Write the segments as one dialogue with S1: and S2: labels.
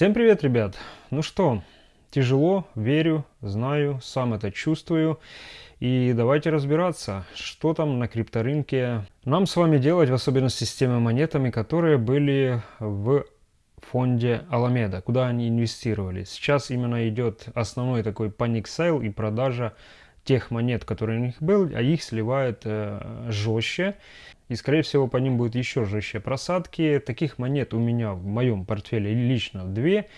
S1: Всем привет, ребят! Ну что, тяжело, верю, знаю, сам это чувствую. И давайте разбираться, что там на крипторынке нам с вами делать, в особенности с теми монетами, которые были в фонде Alameda, куда они инвестировали. Сейчас именно идет основной такой panic sale и продажа тех монет, которые у них был, а их сливают э, жестче. И, скорее всего, по ним будут еще жестче просадки. Таких монет у меня в моем портфеле лично две.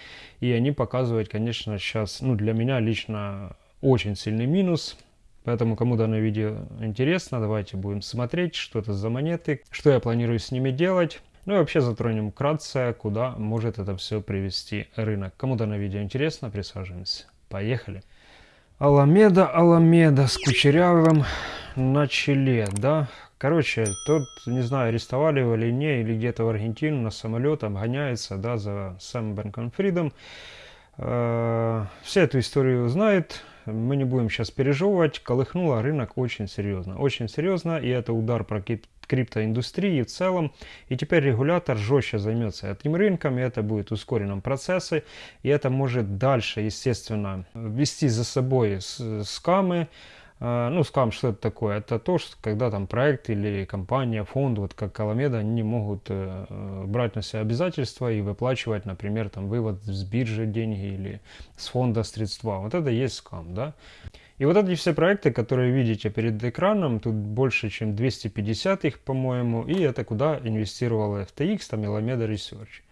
S1: И они показывают, конечно, сейчас, ну, для меня лично очень сильный минус. Поэтому, кому данное видео интересно, давайте будем смотреть, что это за монеты, что я планирую с ними делать. Ну и вообще затронем вкратце, куда может это все привести рынок. Кому данное видео интересно, присаживаемся. Поехали! Аламеда, Аламеда с кучерявым на челе, да? Короче, тот, не знаю, арестовали его или не, или где-то в Аргентину на самолетом гоняется, да, за Сэм Бэнкон Фридом. Э, эту историю знают, мы не будем сейчас пережевывать, колыхнуло рынок очень серьезно. Очень серьезно, и это удар про криптоиндустрии в целом. И теперь регулятор жестче займется этим рынком, и это будет в ускоренном процессе. И это может дальше, естественно, вести за собой скамы, ну, скам, что это такое? Это то, что когда там проект или компания, фонд, вот как Аламеда, они могут э, э, брать на себя обязательства и выплачивать, например, там вывод с биржи деньги или с фонда средства. Вот это есть скам, да? И вот эти все проекты, которые видите перед экраном, тут больше, чем 250 их, по-моему, и это куда инвестировала FTX, там Alameda Research.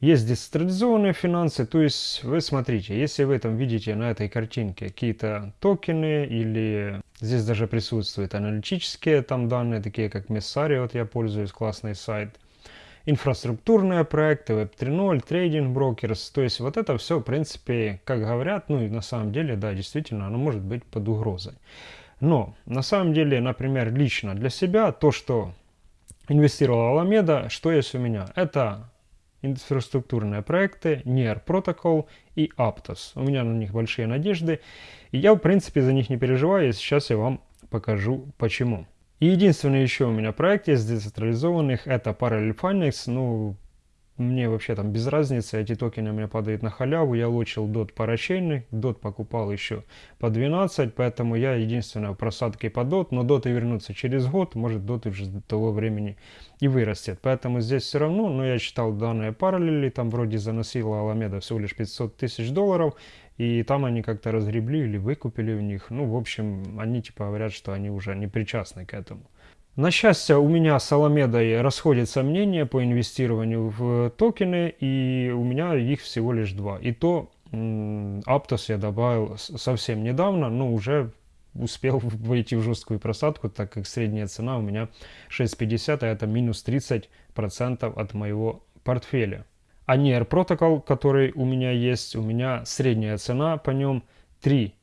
S1: Есть децентрализованные финансы, то есть вы смотрите, если вы там видите на этой картинке какие-то токены или здесь даже присутствуют аналитические там данные, такие как Messari, вот я пользуюсь, классный сайт, инфраструктурные проекты, Web 3.0, трейдинг брокерс, то есть вот это все в принципе, как говорят, ну и на самом деле, да, действительно, оно может быть под угрозой. Но на самом деле, например, лично для себя то, что инвестировала Alameda, что есть у меня, это инфраструктурные проекты, NIR Protocol и Aptos. У меня на них большие надежды, и я в принципе за них не переживаю, и сейчас я вам покажу почему. И единственный еще у меня проект есть децентрализованных, это Parallel Finance, ну мне вообще там без разницы, эти токены у меня падают на халяву, я лочил DOT парачейный, DOT покупал еще по 12, поэтому я единственное в по DOT, но DOT вернутся через год, может DOT уже до того времени и вырастет, поэтому здесь все равно, но я читал данные параллели, там вроде заносила Аламеда всего лишь 500 тысяч долларов, и там они как-то разгребли или выкупили у них, ну в общем, они типа говорят, что они уже не причастны к этому. На счастье, у меня с Аламедой расходятся мнения по инвестированию в токены, и у меня их всего лишь два. И то Aptos я добавил совсем недавно, но уже успел войти в жесткую просадку, так как средняя цена у меня 6.50, а это минус 30% от моего портфеля. А NIR Protocol, который у меня есть, у меня средняя цена по нем 3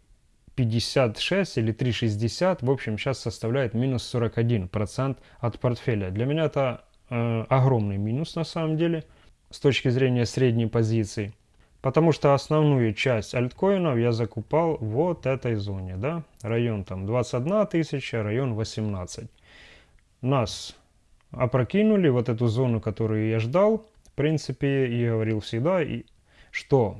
S1: 56 или 3,60, в общем, сейчас составляет минус 41% от портфеля. Для меня это э, огромный минус на самом деле с точки зрения средней позиции. Потому что основную часть альткоинов я закупал вот этой зоне, да, район там 21 тысяча, район 18. Нас опрокинули вот эту зону, которую я ждал, в принципе, и говорил всегда, и что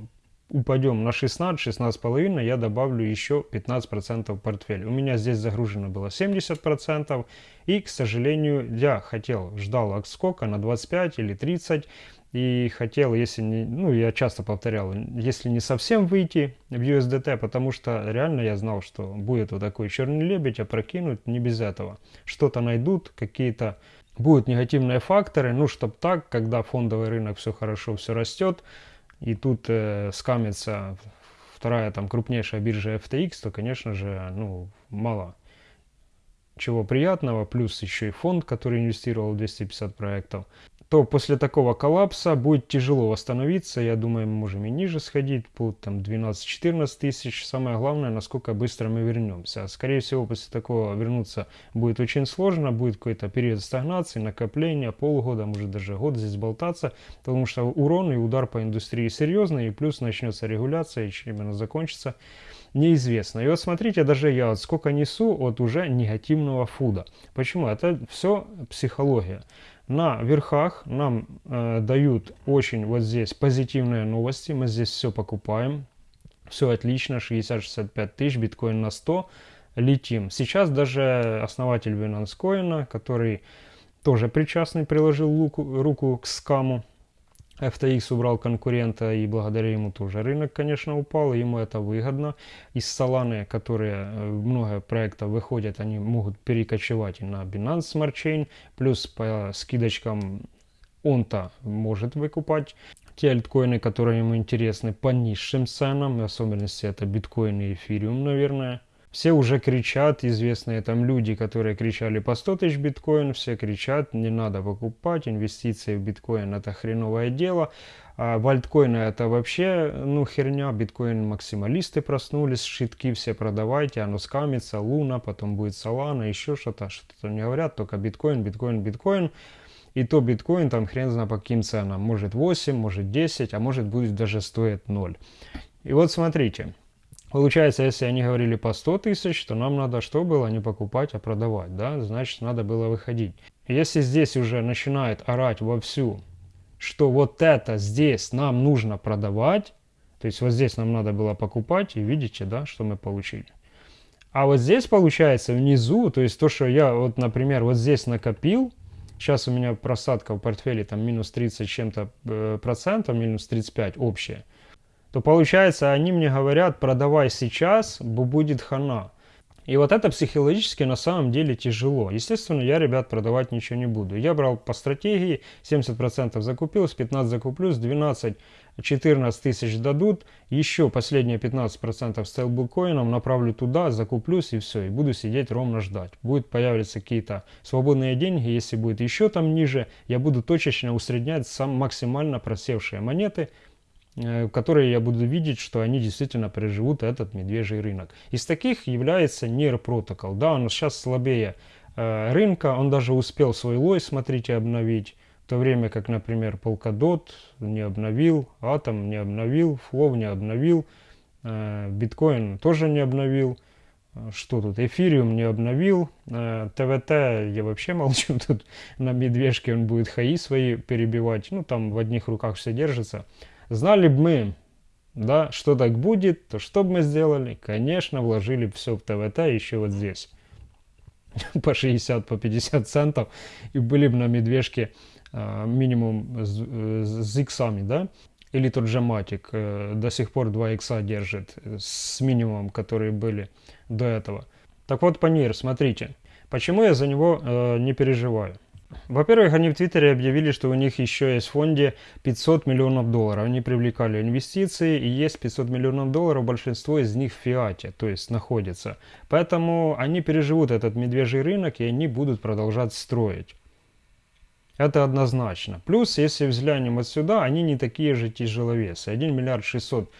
S1: упадем на 16, 16,5, я добавлю еще 15% в портфель. У меня здесь загружено было 70%, и, к сожалению, я хотел, ждал отскока на 25 или 30, и хотел, если не, ну, я часто повторял, если не совсем выйти в USDT, потому что реально я знал, что будет вот такой черный лебедь, опрокинуть не без этого. Что-то найдут, какие-то будут негативные факторы, ну, чтобы так, когда фондовый рынок все хорошо, все растет, и тут э, скамится вторая там крупнейшая биржа FTX, то, конечно же, ну, мало чего приятного, плюс еще и фонд, который инвестировал в 250 проектов то после такого коллапса будет тяжело восстановиться. Я думаю, мы можем и ниже сходить, по там 12-14 тысяч. Самое главное, насколько быстро мы вернемся. Скорее всего, после такого вернуться будет очень сложно. Будет какой-то период стагнации, накопления, полгода, может даже год здесь болтаться. Потому что урон и удар по индустрии серьезный. И плюс начнется регуляция, и чем именно закончится, неизвестно. И вот смотрите, даже я вот сколько несу от уже негативного фуда. Почему? Это все психология. На верхах нам э, дают очень вот здесь позитивные новости. Мы здесь все покупаем. Все отлично, 60-65 тысяч, биткоин на 100. Летим. Сейчас даже основатель Binance Coin, который тоже причастный, приложил руку, руку к скаму, FTX убрал конкурента, и благодаря ему тоже рынок, конечно, упал, ему это выгодно. Из Solana, которые э, много проектов выходят, они могут перекочевать и на Binance Smart Chain, плюс по скидочкам он-то может выкупать те альткоины, которые ему интересны по низшим ценам, в особенности это биткоин и эфириум, наверное. Все уже кричат, известные там люди, которые кричали по 100 тысяч биткоин, все кричат, не надо покупать, инвестиции в биткоин это хреновое дело. А в альткоины это вообще, ну, херня, биткоин максималисты проснулись, шитки все продавайте, оно скамится, луна, потом будет солана, еще что-то, что-то не говорят, только биткоин, биткоин, биткоин. И то биткоин там хрен знает по каким ценам, может 8, может 10, а может будет даже стоить 0. И вот смотрите, Получается, если они говорили по 100 тысяч, то нам надо что было? Не покупать, а продавать, да? Значит, надо было выходить. Если здесь уже начинает орать вовсю, что вот это здесь нам нужно продавать, то есть вот здесь нам надо было покупать, и видите, да, что мы получили. А вот здесь получается внизу, то есть то, что я вот, например, вот здесь накопил, сейчас у меня просадка в портфеле там минус 30 чем-то э, процентов, минус 35 общая, то получается, они мне говорят, продавай сейчас, будет хана. И вот это психологически на самом деле тяжело. Естественно, я, ребят, продавать ничего не буду. Я брал по стратегии, 70% закупил, с 15 закуплю, с 12 14 тысяч дадут, еще последние 15% стейблкоином направлю туда, закуплюсь и все, и буду сидеть ровно ждать. Будет появляться какие-то свободные деньги, если будет еще там ниже, я буду точечно усреднять сам максимально просевшие монеты, которые я буду видеть, что они действительно переживут этот медвежий рынок. Из таких является NIR Protocol. Да, он сейчас слабее э, рынка, он даже успел свой лой, смотрите, обновить. В то время как, например, Polkadot не обновил, Atom не обновил, Flow не обновил, э, Bitcoin тоже не обновил. Что тут? Эфириум не обновил. Э, ТВТ я вообще молчу. Тут на медвежке он будет хаи свои перебивать. Ну, там в одних руках все держится. Знали бы мы, да, что так будет, то что бы мы сделали? Конечно, вложили все в ТВТ еще вот здесь. По 60, по 50 центов. И были бы на медвежке а, минимум с, с иксами, да? Или тот же Матик э, до сих пор 2 икса держит с минимумом, которые были до этого. Так вот, по НИР, смотрите. Почему я за него э, не переживаю? Во-первых, они в Твиттере объявили, что у них еще есть в фонде 500 миллионов долларов. Они привлекали инвестиции, и есть 500 миллионов долларов, большинство из них в фиате, то есть находится. Поэтому они переживут этот медвежий рынок, и они будут продолжать строить. Это однозначно. Плюс, если взглянем отсюда, они не такие же тяжеловесы. 1 миллиард 600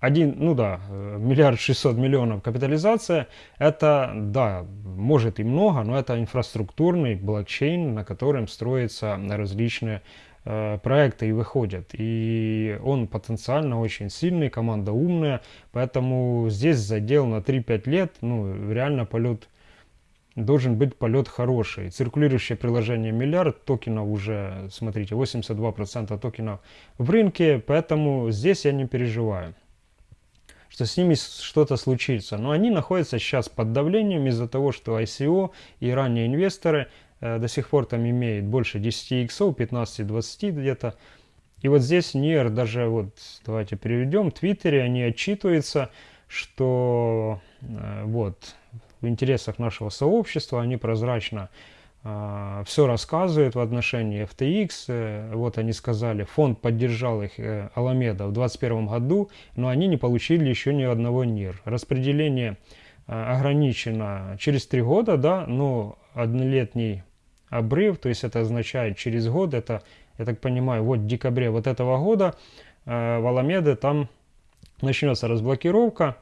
S1: один, ну да, э, миллиард шестьсот миллионов капитализация, это, да, может и много, но это инфраструктурный блокчейн, на котором строятся различные э, проекты и выходят. И он потенциально очень сильный, команда умная, поэтому здесь задел на 3-5 лет, ну, реально полет должен быть полет хороший. Циркулирующее приложение миллиард, токенов уже, смотрите, 82% токенов в рынке, поэтому здесь я не переживаю что с ними что-то случится. Но они находятся сейчас под давлением из-за того, что ICO и ранние инвесторы э, до сих пор там имеют больше 10 иксов, 15-20 где-то. И вот здесь NIR даже, вот давайте переведем, в Твиттере они отчитываются, что э, вот в интересах нашего сообщества они прозрачно все рассказывает в отношении FTX. Вот они сказали, фонд поддержал их, э, Аламеда, в 2021 году, но они не получили еще ни одного НИР. Распределение э, ограничено через три года, да, но однолетний обрыв, то есть это означает через год, это, я так понимаю, вот в декабре вот этого года в Аламеде там начнется разблокировка,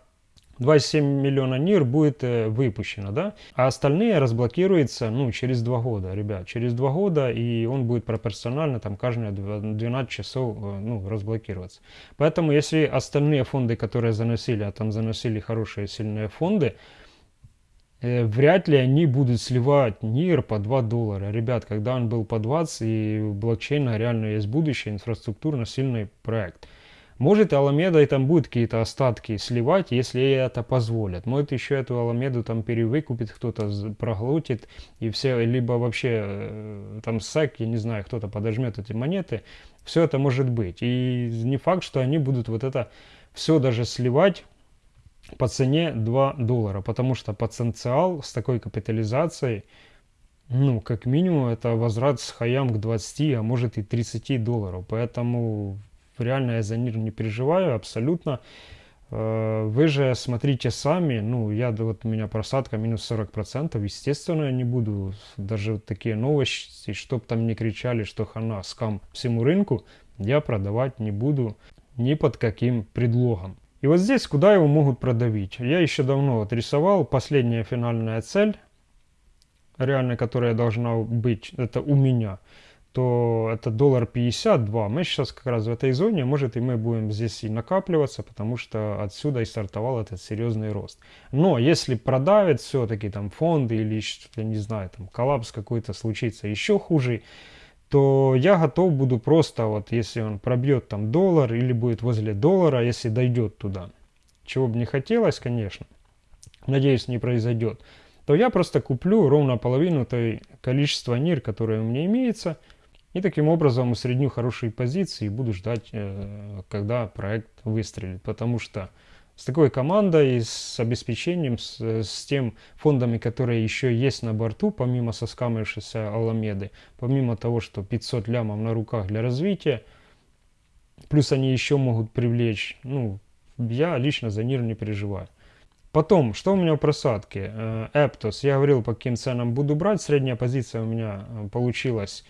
S1: 27 миллиона НИР будет э, выпущено, да, а остальные разблокируются, ну, через два года, ребят, через два года, и он будет пропорционально там каждые 12 часов, э, ну, разблокироваться. Поэтому, если остальные фонды, которые заносили, а там заносили хорошие, сильные фонды, э, вряд ли они будут сливать НИР по 2 доллара. Ребят, когда он был по 20 и блокчейна реально есть будущее, инфраструктурно сильный проект. Может, Аламеда и там будет какие-то остатки сливать, если это позволят. Может, еще эту Аламеду там перевыкупит кто-то, проглотит, и все, либо вообще э, там СЭК, я не знаю, кто-то подожмет эти монеты. Все это может быть. И не факт, что они будут вот это все даже сливать по цене 2 доллара, потому что потенциал с такой капитализацией, ну, как минимум, это возврат с хаям к 20, а может и 30 долларов. Поэтому реально я за НИР не переживаю абсолютно. Э, вы же смотрите сами, ну, я, вот у меня просадка минус 40%, естественно, я не буду даже такие новости, чтоб там не кричали, что хана, скам всему рынку, я продавать не буду ни под каким предлогом. И вот здесь, куда его могут продавить? Я еще давно вот рисовал, последняя финальная цель, реально, которая должна быть, это у меня – то это доллар 52. Мы сейчас как раз в этой зоне, может и мы будем здесь и накапливаться, потому что отсюда и стартовал этот серьезный рост. Но если продавит все-таки там фонды или что-то, не знаю, там коллапс какой-то случится еще хуже, то я готов буду просто вот, если он пробьет там доллар или будет возле доллара, если дойдет туда, чего бы не хотелось, конечно, надеюсь, не произойдет, то я просто куплю ровно половину той количества НИР, которое у меня имеется, и таким образом усредню хорошие позиции и буду ждать, э, когда проект выстрелит. Потому что с такой командой, с обеспечением, с, с тем фондами, которые еще есть на борту, помимо соскамившейся Аламеды, помимо того, что 500 лямов на руках для развития, плюс они еще могут привлечь, ну, я лично за НИР не переживаю. Потом, что у меня в просадке? Эптос, я говорил, по каким ценам буду брать, средняя позиция у меня э, получилась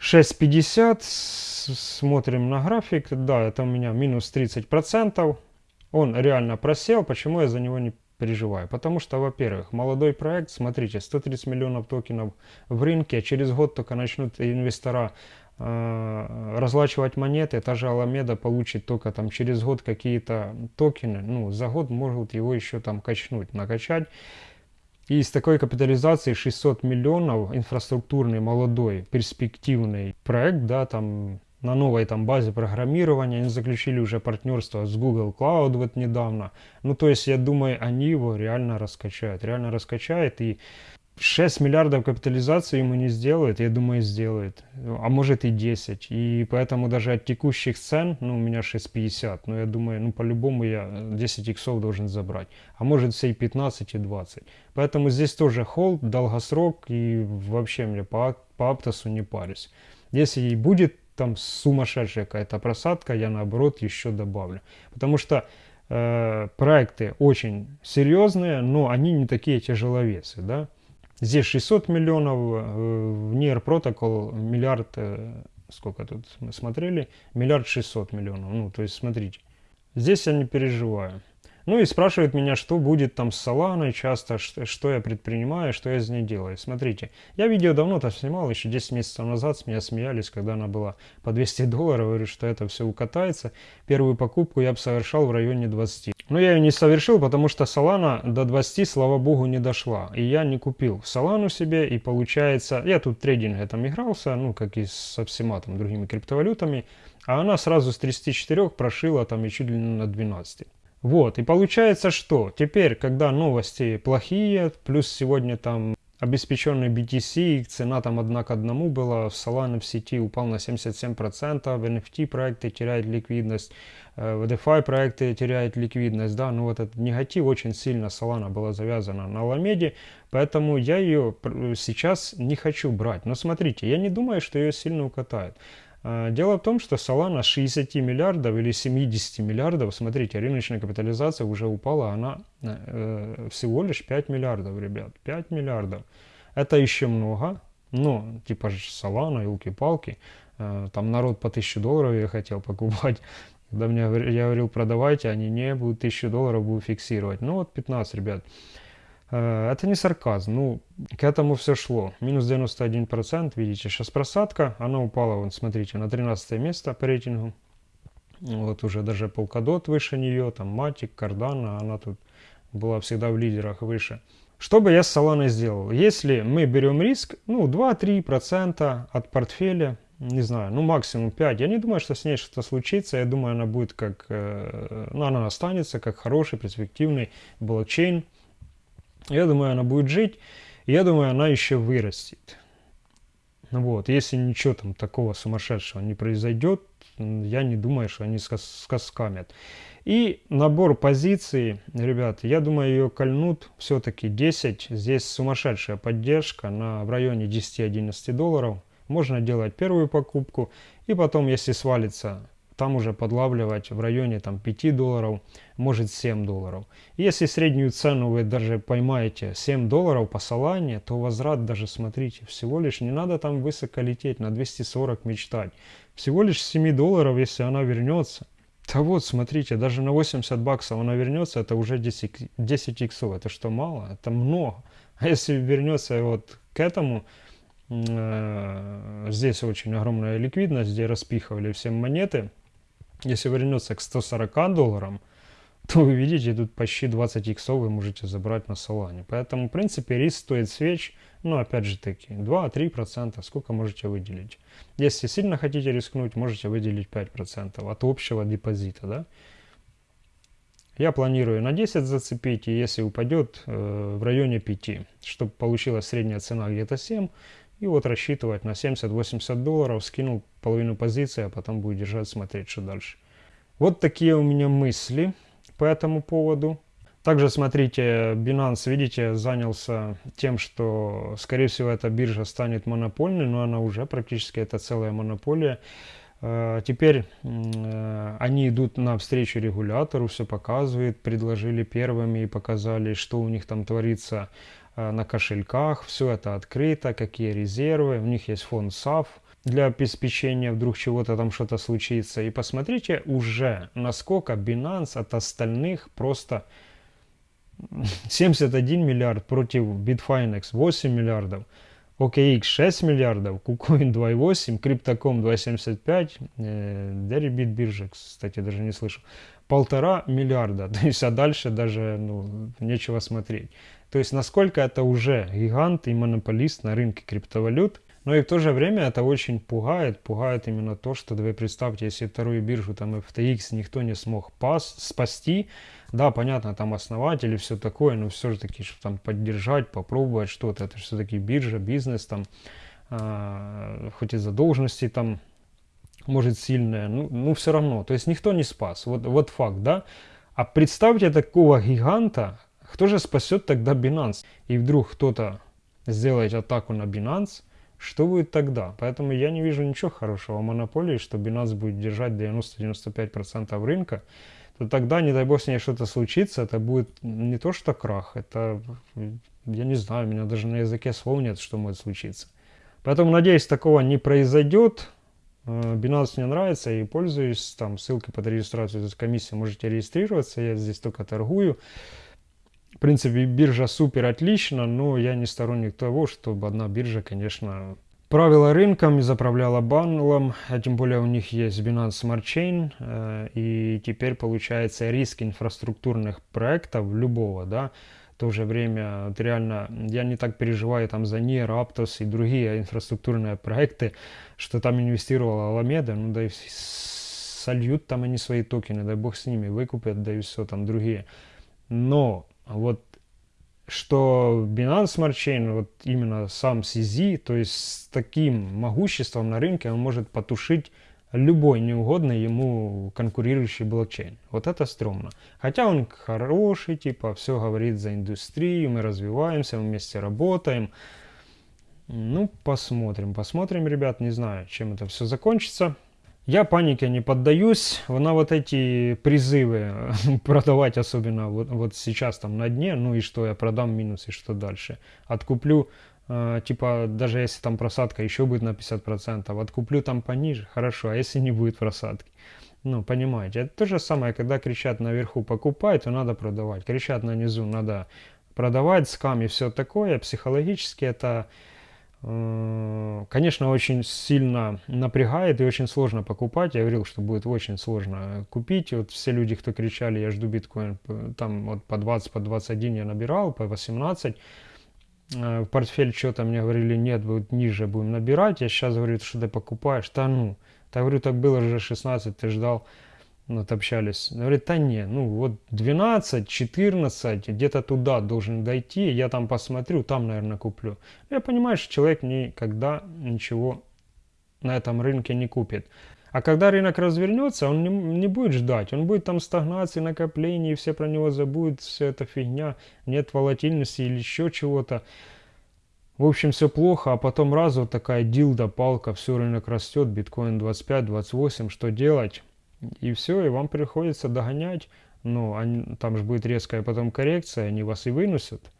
S1: 6.50, смотрим на график, да, это у меня минус 30%. Он реально просел, почему я за него не переживаю? Потому что, во-первых, молодой проект, смотрите, 130 миллионов токенов в рынке, а через год только начнут инвестора э, разлачивать монеты, та же Аламеда получит только там через год какие-то токены, ну, за год могут его еще там качнуть, накачать. И с такой капитализацией 600 миллионов, инфраструктурный, молодой, перспективный проект, да, там на новой там базе программирования, они заключили уже партнерство с Google Cloud вот недавно. Ну, то есть, я думаю, они его реально раскачают, реально раскачают, и 6 миллиардов капитализации ему не сделает, я думаю, сделает. А может и 10. И поэтому даже от текущих цен, ну, у меня 6,50, но я думаю, ну, по-любому я 10 иксов должен забрать. А может все и 15, и 20. Поэтому здесь тоже холд, долгосрок, и вообще мне по, по Аптосу не парюсь. Если и будет там сумасшедшая какая-то просадка, я наоборот еще добавлю. Потому что э, проекты очень серьезные, но они не такие тяжеловесы, да. Здесь 600 миллионов, э, в NIR Protocol миллиард, э, сколько тут мы смотрели, миллиард 600 миллионов. Ну, то есть, смотрите, здесь я не переживаю. Ну и спрашивают меня, что будет там с Соланой часто, что, я предпринимаю, что я из ней делаю. Смотрите, я видео давно-то снимал, еще 10 месяцев назад с меня смеялись, когда она была по 200 долларов, говорю, что это все укатается. Первую покупку я бы совершал в районе 20. Но я ее не совершил, потому что Solana до 20, слава богу, не дошла. И я не купил Solana себе, и получается, я тут трейдинг там игрался, ну, как и со всема там другими криптовалютами, а она сразу с 34 прошила там и чуть ли не на 12. Вот, и получается что? Теперь, когда новости плохие, плюс сегодня там обеспеченный BTC, цена там одна к одному была, в Solana в сети упал на 77%, в NFT проекты теряют ликвидность, э, в DeFi проекты теряют ликвидность, да, ну вот этот негатив очень сильно Solana была завязана на Ламеде, поэтому я ее сейчас не хочу брать. Но смотрите, я не думаю, что ее сильно укатают. А, дело в том, что Solana 60 миллиардов или 70 миллиардов, смотрите, рыночная капитализация уже упала, она э, всего лишь 5 миллиардов, ребят, 5 миллиардов. Это еще много, но типа Solana, елки-палки, э, там народ по 1000 долларов я хотел покупать, когда мне, я говорил, продавайте, они не будут 1000 долларов, будут фиксировать. Ну вот 15, ребят. Э, это не сарказм, ну, к этому все шло. Минус 91%, видите, сейчас просадка, она упала, вот смотрите, на 13 место по рейтингу. Вот уже даже Polkadot выше нее, там Matic, Cardano, она тут была всегда в лидерах выше. Что бы я с Solana сделал? Если мы берем риск, ну, 2-3% от портфеля, не знаю, ну, максимум 5. Я не думаю, что с ней что-то случится. Я думаю, она будет как, э, ну, она останется как хороший, перспективный блокчейн. Я думаю, она будет жить. Я думаю, она еще вырастет. Вот, если ничего там такого сумасшедшего не произойдет, я не думаю, что они скаскамят. И набор позиций, ребят, я думаю, ее кольнут все-таки 10. Здесь сумасшедшая поддержка на, в районе 10-11 долларов. Можно делать первую покупку и потом, если свалится там уже подлавливать в районе там 5 долларов, может 7 долларов. Если среднюю цену вы даже поймаете 7 долларов по Солане, то возврат даже, смотрите, всего лишь не надо там высоко лететь, на 240 мечтать. Всего лишь 7 долларов, если она вернется. Да вот, смотрите, даже на 80 баксов она вернется, это уже 10, 10 иксов. Это что, мало? Это много. А если вернется вот к этому, э, здесь очень огромная ликвидность, где распихивали все монеты, если вернется к 140 долларам, то вы видите, тут почти 20 иксов вы можете забрать на Солане. Поэтому, в принципе, риск стоит свеч, ну, опять же таки, 2-3%, сколько можете выделить. Если сильно хотите рискнуть, можете выделить 5% от общего депозита, да. Я планирую на 10 зацепить, и если упадет э, в районе 5, чтобы получилась средняя цена где-то 7, и вот рассчитывать на 70-80 долларов, скинул половину позиции, а потом будет держать, смотреть, что дальше. Вот такие у меня мысли по этому поводу. Также смотрите, Binance, видите, занялся тем, что, скорее всего, эта биржа станет монопольной, но она уже практически это целая монополия. Э, теперь э, они идут на встречу регулятору, все показывают, предложили первыми и показали, что у них там творится на кошельках, все это открыто, какие резервы, у них есть фонд SAF для обеспечения, вдруг чего-то там что-то случится. И посмотрите уже, насколько Binance от остальных просто 71 миллиард против Bitfinex 8 миллиардов. OKX 6 миллиардов, KuCoin 2,8, Crypto.com 2,75, э, Deribit биржа, кстати, даже не слышу, полтора миллиарда. То есть, а дальше даже ну, нечего смотреть. То есть насколько это уже гигант и монополист на рынке криптовалют. Но и в то же время это очень пугает. Пугает именно то, что вы представьте, если вторую биржу там FTX никто не смог пас, спасти. Да, понятно, там основатель и все такое, но все же таки, чтобы там поддержать, попробовать что-то. Это все-таки биржа, бизнес там, э, хоть и задолженности там может сильная, ну, ну все равно. То есть никто не спас. Вот, вот факт, да. А представьте такого гиганта, кто же спасет тогда Binance? И вдруг кто-то сделает атаку на Binance, что будет тогда? Поэтому я не вижу ничего хорошего в монополии, что Binance будет держать 90-95% рынка, то тогда, не дай бог, с ней что-то случится, это будет не то что крах, это, я не знаю, у меня даже на языке слов нет, что может случиться. Поэтому, надеюсь, такого не произойдет. Э, Binance мне нравится и пользуюсь, там ссылкой под регистрацию за комиссию можете регистрироваться, я здесь только торгую. В принципе, биржа супер отлично, но я не сторонник того, чтобы одна биржа, конечно, правила рынком и заправляла банлом, а тем более у них есть Binance Smart Chain, э, и теперь получается риск инфраструктурных проектов любого, да, в то же время вот реально я не так переживаю там за NIR, Aptos и другие инфраструктурные проекты, что там инвестировала Alameda, ну да и сольют там они свои токены, дай бог с ними, выкупят, да и все там другие. Но вот что Binance Smart Chain, вот именно сам CZ, то есть с таким могуществом на рынке он может потушить любой неугодный ему конкурирующий блокчейн. Вот это стрёмно. Хотя он хороший, типа, все говорит за индустрию, мы развиваемся, мы вместе работаем. Ну, посмотрим, посмотрим, ребят, не знаю, чем это все закончится. Я панике не поддаюсь, на вот эти призывы продавать, особенно вот, вот сейчас там на дне, ну и что я продам минус и что дальше. Откуплю, э, типа, даже если там просадка еще будет на 50%, откуплю там пониже, хорошо, а если не будет просадки? Ну, понимаете, это то же самое, когда кричат наверху покупай, то надо продавать, кричат на низу надо продавать, скам и все такое, психологически это Э, конечно, очень сильно напрягает и очень сложно покупать. Я говорил, что будет очень сложно купить. Вот все люди, кто кричали, я жду биткоин, там вот по 20, по 21 я набирал, по 18. Э, в портфель что-то мне говорили, нет, вот ниже будем набирать. Я сейчас говорю, что ты покупаешь. Да ну, я говорю, так было уже 16, ты ждал вот общались, говорит, да не, ну вот 12, 14, где-то туда должен дойти, я там посмотрю, там, наверное, куплю. Я понимаю, что человек никогда ничего на этом рынке не купит. А когда рынок развернется, он не, не будет ждать, он будет там стагнации, накоплений, все про него забудут, все это фигня, нет волатильности или еще чего-то. В общем, все плохо, а потом раз вот такая дилда, палка, все, рынок растет, биткоин 25, 28, что делать? И все, и вам приходится догонять. Ну, они, там же будет резкая потом коррекция, они вас и вынесут.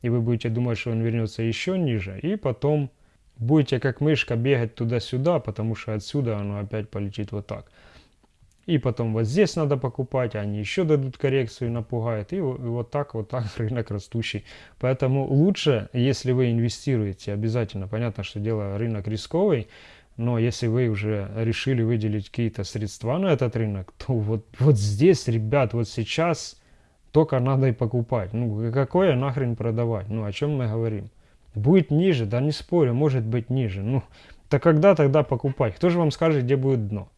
S1: И вы будете думать, что он вернется еще ниже. И потом будете как мышка бегать туда-сюда, потому что отсюда оно опять полетит вот так. И потом вот здесь надо покупать, они еще дадут коррекцию напугают. И вот так, вот так рынок растущий. Поэтому лучше, если вы инвестируете, обязательно, понятно, что дело рынок рисковый, но если вы уже решили выделить какие-то средства на этот рынок, то вот, вот здесь, ребят, вот сейчас только надо и покупать. Ну, какое нахрен продавать? Ну, о чем мы говорим? Будет ниже, да не спорю, может быть ниже. Ну, то когда тогда покупать? Кто же вам скажет, где будет дно?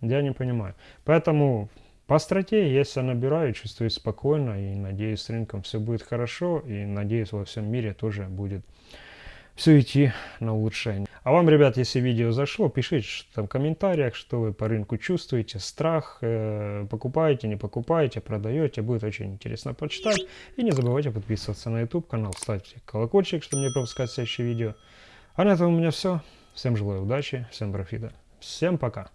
S1: Я не понимаю. Поэтому по стратегии я себя набираю, чувствую спокойно и надеюсь, с рынком все будет хорошо. И надеюсь, во всем мире тоже будет все идти на улучшение. А вам, ребят, если видео зашло, пишите там в комментариях, что вы по рынку чувствуете, страх, э, покупаете, не покупаете, продаете, будет очень интересно почитать. И не забывайте подписываться на YouTube канал, ставьте колокольчик, чтобы не пропускать следующие видео. А на этом у меня все. Всем желаю удачи, всем профита. Всем пока.